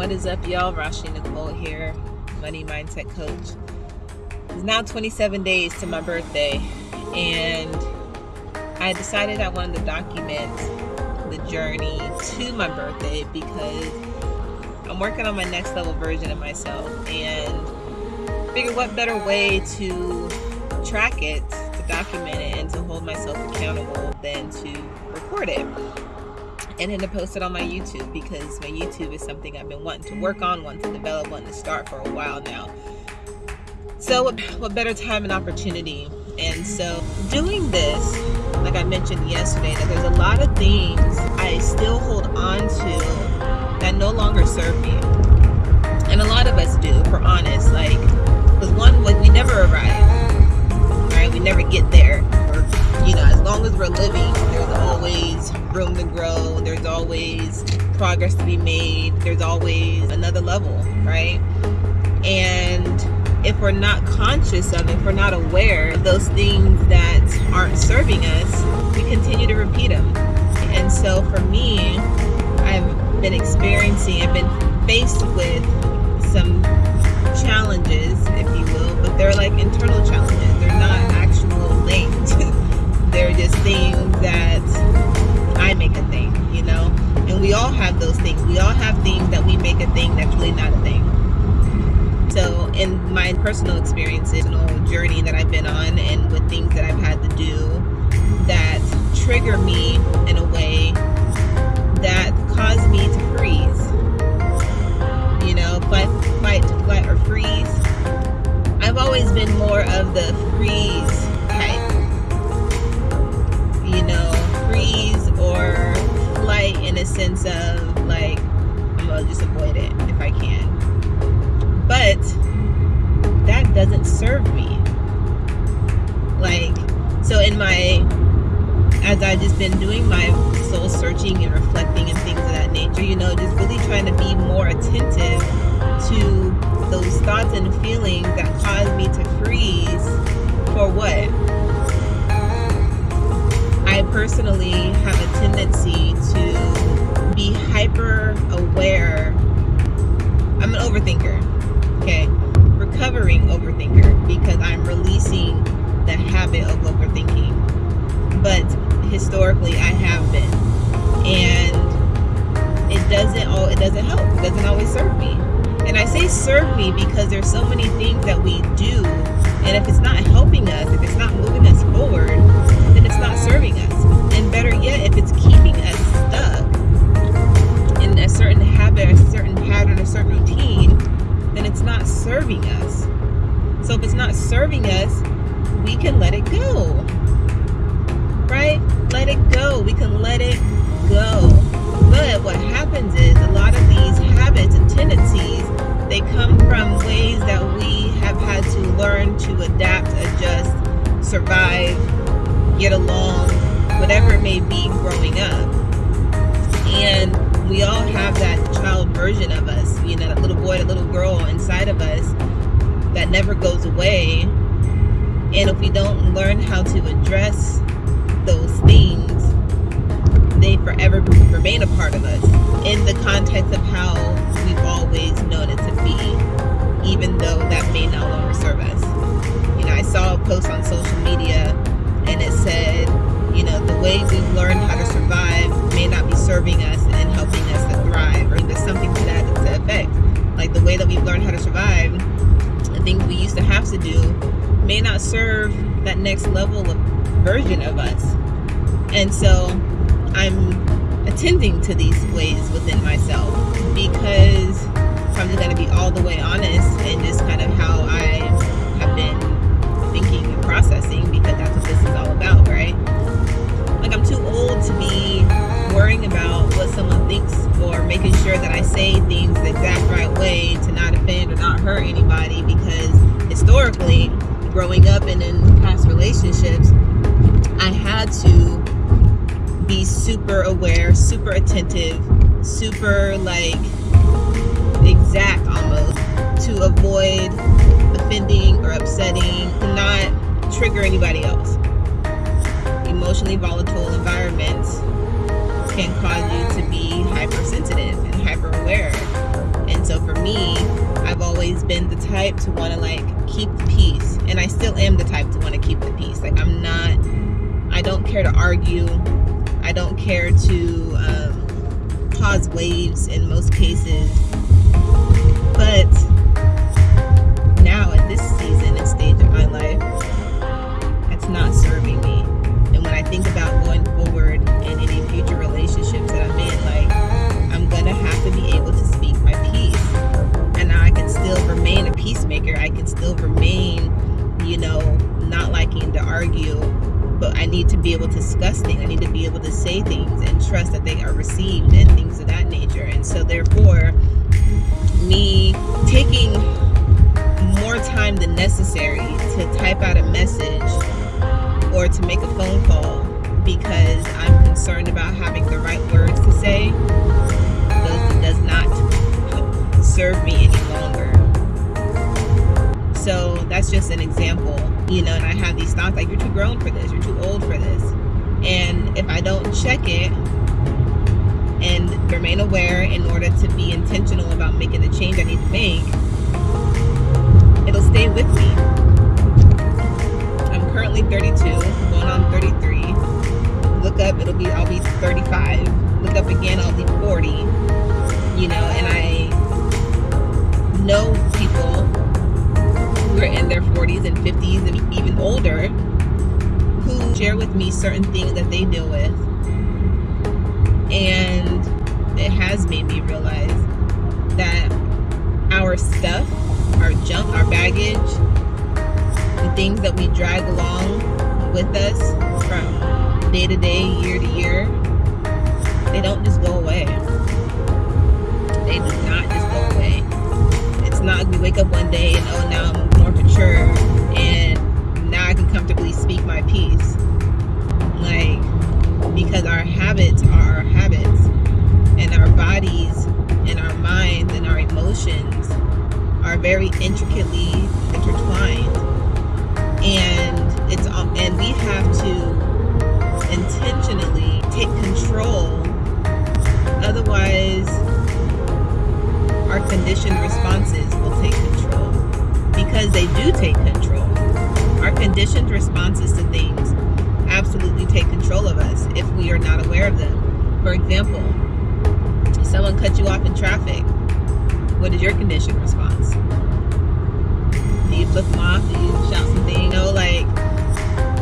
What is up, y'all? Rashi Nicole here, Money Mindset Coach. It's now 27 days to my birthday, and I decided I wanted to document the journey to my birthday because I'm working on my next level version of myself and figure what better way to track it, document it, and to hold myself accountable than to record it and then to post it on my YouTube because my YouTube is something I've been wanting to work on, wanting to develop, wanting to start for a while now. So what, what better time and opportunity? And so doing this, like I mentioned yesterday, that there's a lot of things I still hold on to that no longer serve me. And a lot of us do, if we're honest. Like, because one, we never arrive? We never get there you know, as long as we're living, there's always room to grow. There's always progress to be made. There's always another level, right? And if we're not conscious of it, if we're not aware of those things that aren't serving us, we continue to repeat them. And so for me, I've been experiencing, I've been faced with some challenges, if you will, but they're like internal challenges. They're not they're just things that I make a thing, you know? And we all have those things. We all have things that we make a thing that's really not a thing. So, in my personal experiences and journey that I've been on, and with things that I've had to do that trigger me in a way doesn't serve me. Like, so in my, as I've just been doing my soul searching and reflecting and things of that nature, you know, just really trying to be more attentive to those thoughts and feelings that cause me to freeze for what? I personally have a tendency to be hyper aware. I'm an overthinker, okay? Recovering overthinker because I'm releasing the habit of overthinking. But historically, I have been. And it doesn't all it doesn't help. It doesn't always serve me. And I say serve me because there's so many things that we do and if it's not helping us, if it's not moving us forward, then it's not serving us. And better yet, if it's keeping us stuck in a certain habit, a certain pattern, a certain routine, then it's not serving us. So if it's not serving us, we can let it go. Right? Let it go. We can let it go. But what happens is a lot of these habits and tendencies they come from ways that we have had to learn to adapt, adjust, survive, get along, whatever it may be growing up. And we all have that child version of us, you know, that little boy, that little girl inside of us that never goes away. And if we don't learn how to address those things, they forever remain a part of us in the context of how we've always known it to be, even though that may no longer serve us. You know, I saw a post on social media and it said, you know, the way we've learned how to survive may not be serving us and helping Like the way that we've learned how to survive, the things we used to have to do may not serve that next level of version of us. And so I'm attending to these ways within myself because I'm just going to be all the way honest making sure that I say things the exact right way to not offend or not hurt anybody because historically, growing up and in past relationships, I had to be super aware, super attentive, super like exact almost to avoid offending or upsetting, to not trigger anybody else. emotionally volatile environments can cause you to be hypersensitive and hyper aware. And so for me, I've always been the type to want to like keep the peace. And I still am the type to want to keep the peace. Like I'm not, I don't care to argue. I don't care to um, cause waves in most cases. But now at this season and stage of my life, it's not serving necessary to type out a message or to make a phone call because I'm concerned about having the right words to say does, does not serve me any longer. So that's just an example, you know, and I have these thoughts like, you're too grown for this, you're too old for this. And if I don't check it and remain aware in order to be intentional about making the change I need to make, stay with me. I'm currently 32, going on 33. Look up, it'll be I'll be 35. Look up again, I'll be 40. You know, and I know people who are in their 40s and 50s and even older who share with me certain things that they deal with. And it has made me realize that our stuff our junk, our baggage, the things that we drag along with us from day to day, year to year, they don't just go away. They do not just go away. It's not we wake up one day and oh now I'm more mature and now I can comfortably speak my piece. Like because our habits are our habits and our bodies very intricately intertwined. And it's um, and we have to intentionally take control. Otherwise our conditioned responses will take control. Because they do take control. Our conditioned responses to things absolutely take control of us if we are not aware of them. For example someone cuts you off in traffic what is your conditioned response? Do you flip them off? Do you shout something? You know, like,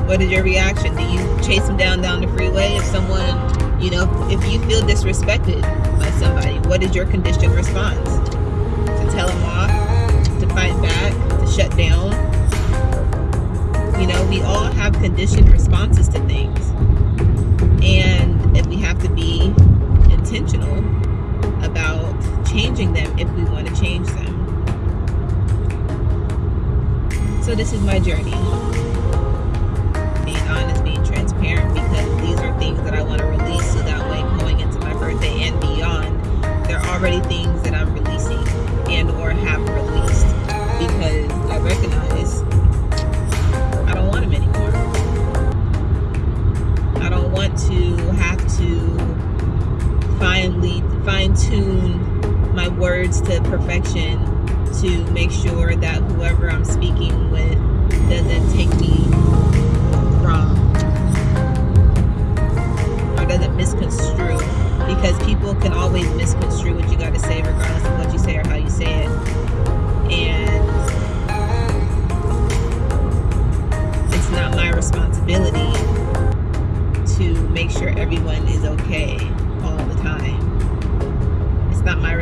what is your reaction? Do you chase them down down the freeway? If someone, you know, if you feel disrespected by somebody, what is your conditioned response? To tell them off? To fight back? To shut down? You know, we all have conditioned responses to things. And if we have to be intentional about changing them if want to change them. So this is my journey. Being honest, being transparent, because these are things that I want to release so that way going into my birthday and beyond, there are already things that I'm releasing and or have released because I recognize I don't want them anymore. I don't want to have to finally fine tune my words to perfection to make sure that whoever I'm speaking with doesn't take me wrong. Or doesn't misconstrue. Because people can always misconstrue what you got to say regardless of what you say or how you say it. And it's not my responsibility to make sure everyone is okay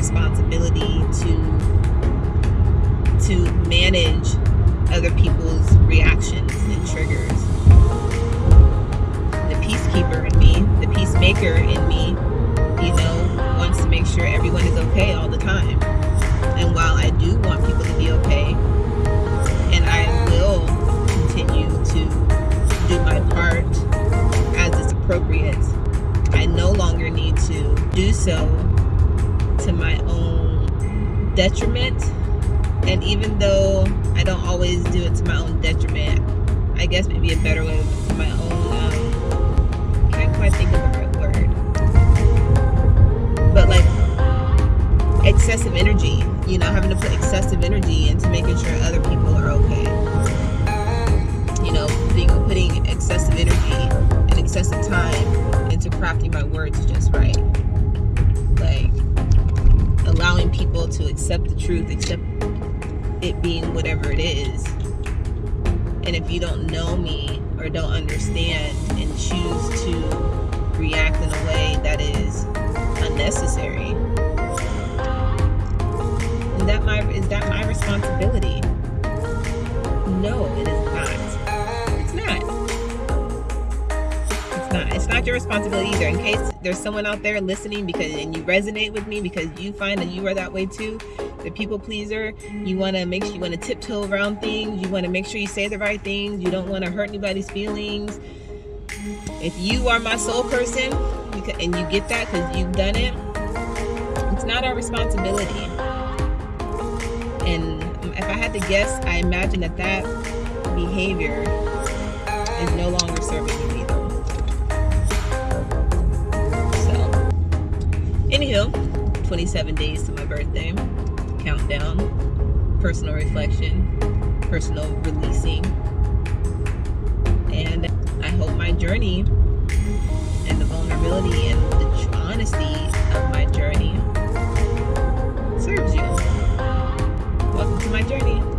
responsibility to to manage other people's reactions and triggers. The peacekeeper in me, the peacemaker in me, you know, wants to make sure everyone is okay all the time. And while I do want people to be okay, and I will continue to do my part as is appropriate, I no longer need to do so to my own detriment. And even though I don't always do it to my own detriment, I guess maybe a better way to my own um, quite think of the right word. But like excessive energy, you know, having to put excessive energy into making sure other people are okay. You know, being putting excessive energy and excessive time into crafting my words just right. Like allowing people to accept the truth, accept it being whatever it is. And if you don't know me or don't understand and choose to react in a way that is unnecessary, is that my is that my responsibility? Your responsibility either. In case there's someone out there listening because and you resonate with me because you find that you are that way too, the people pleaser. You want to make sure you want to tiptoe around things. You want to make sure you say the right things. You don't want to hurt anybody's feelings. If you are my soul person and you get that because you've done it, it's not our responsibility. And if I had to guess, I imagine that that behavior is no longer serving you Anywho, 27 days to my birthday. Countdown, personal reflection, personal releasing. And I hope my journey and the vulnerability and the honesty of my journey serves you. Welcome to my journey.